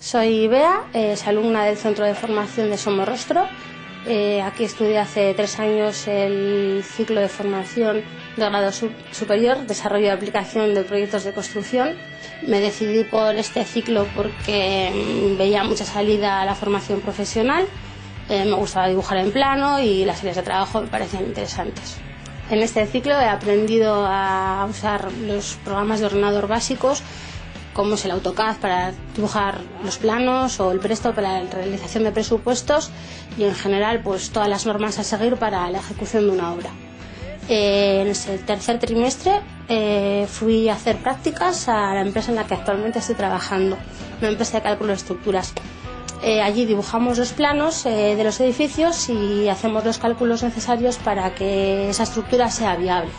Soy Bea, es alumna del Centro de Formación de Somorrostro. Eh, aquí estudié hace tres años el ciclo de formación de grado superior, desarrollo y aplicación de proyectos de construcción. Me decidí por este ciclo porque mm, veía mucha salida a la formación profesional, eh, me gustaba dibujar en plano y las series de trabajo me parecían interesantes. En este ciclo he aprendido a usar los programas de ordenador básicos como es el AutoCAD para dibujar los planos o el Presto para la realización de presupuestos y en general pues todas las normas a seguir para la ejecución de una obra. Eh, en ese tercer trimestre eh, fui a hacer prácticas a la empresa en la que actualmente estoy trabajando, una empresa de cálculo de estructuras. Eh, allí dibujamos los planos de los edificios y hacemos los cálculos necesarios para que esa estructura sea viable.